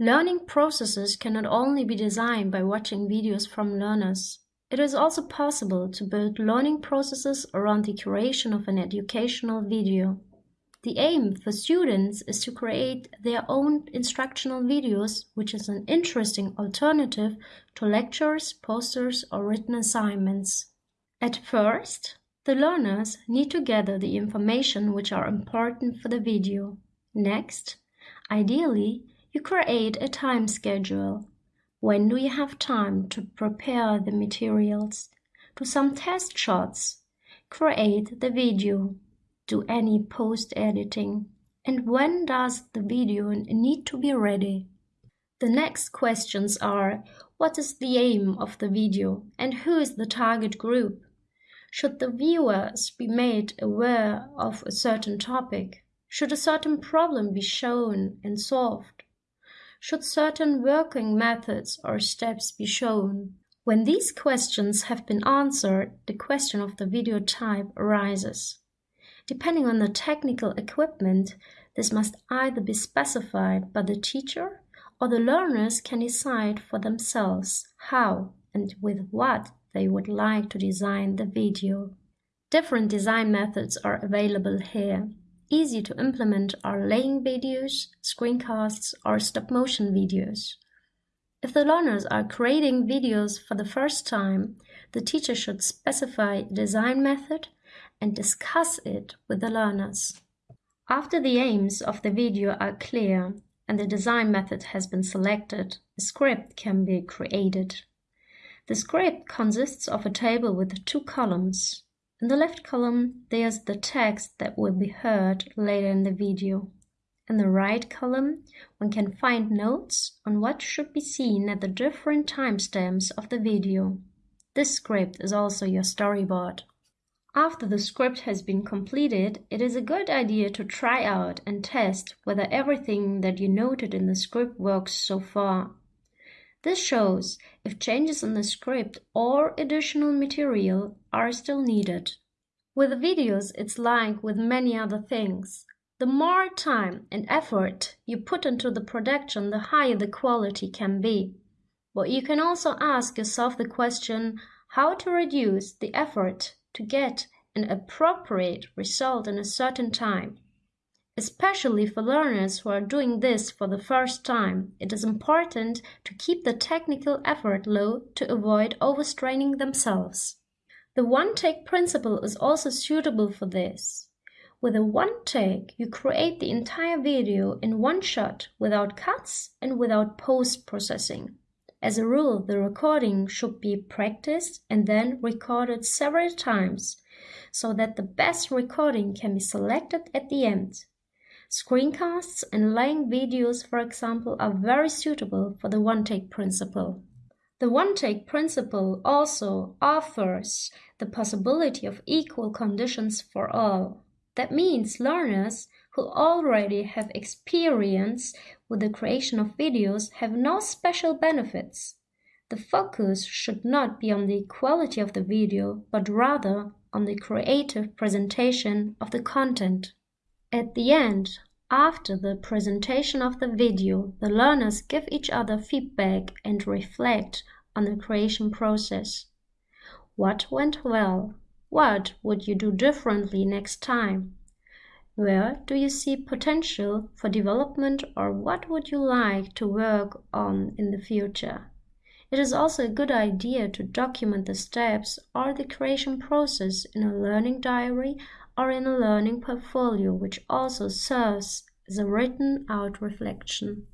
Learning processes cannot only be designed by watching videos from learners. It is also possible to build learning processes around the creation of an educational video. The aim for students is to create their own instructional videos, which is an interesting alternative to lectures, posters, or written assignments. At first, the learners need to gather the information which are important for the video. Next, ideally, you create a time schedule. When do you have time to prepare the materials? Do some test shots. Create the video. Do any post-editing. And when does the video need to be ready? The next questions are, what is the aim of the video and who is the target group? Should the viewers be made aware of a certain topic? Should a certain problem be shown and solved? Should certain working methods or steps be shown? When these questions have been answered, the question of the video type arises. Depending on the technical equipment, this must either be specified by the teacher or the learners can decide for themselves how and with what they would like to design the video. Different design methods are available here. Easy to implement are laying videos, screencasts, or stop-motion videos. If the learners are creating videos for the first time, the teacher should specify a design method and discuss it with the learners. After the aims of the video are clear and the design method has been selected, a script can be created. The script consists of a table with two columns. In the left column, there's the text that will be heard later in the video. In the right column, one can find notes on what should be seen at the different timestamps of the video. This script is also your storyboard. After the script has been completed, it is a good idea to try out and test whether everything that you noted in the script works so far. This shows if changes in the script or additional material are still needed. With videos, it's like with many other things. The more time and effort you put into the production, the higher the quality can be. But you can also ask yourself the question how to reduce the effort to get an appropriate result in a certain time. Especially for learners who are doing this for the first time, it is important to keep the technical effort low to avoid overstraining themselves. The one-take principle is also suitable for this. With a one-take, you create the entire video in one shot without cuts and without post-processing. As a rule, the recording should be practiced and then recorded several times so that the best recording can be selected at the end. Screencasts and laying videos, for example, are very suitable for the one-take principle. The one-take principle also offers the possibility of equal conditions for all. That means learners who already have experience with the creation of videos have no special benefits. The focus should not be on the quality of the video, but rather on the creative presentation of the content. At the end, after the presentation of the video, the learners give each other feedback and reflect on the creation process. What went well? What would you do differently next time? Where do you see potential for development or what would you like to work on in the future? It is also a good idea to document the steps or the creation process in a learning diary or in a learning portfolio which also serves as a written out reflection.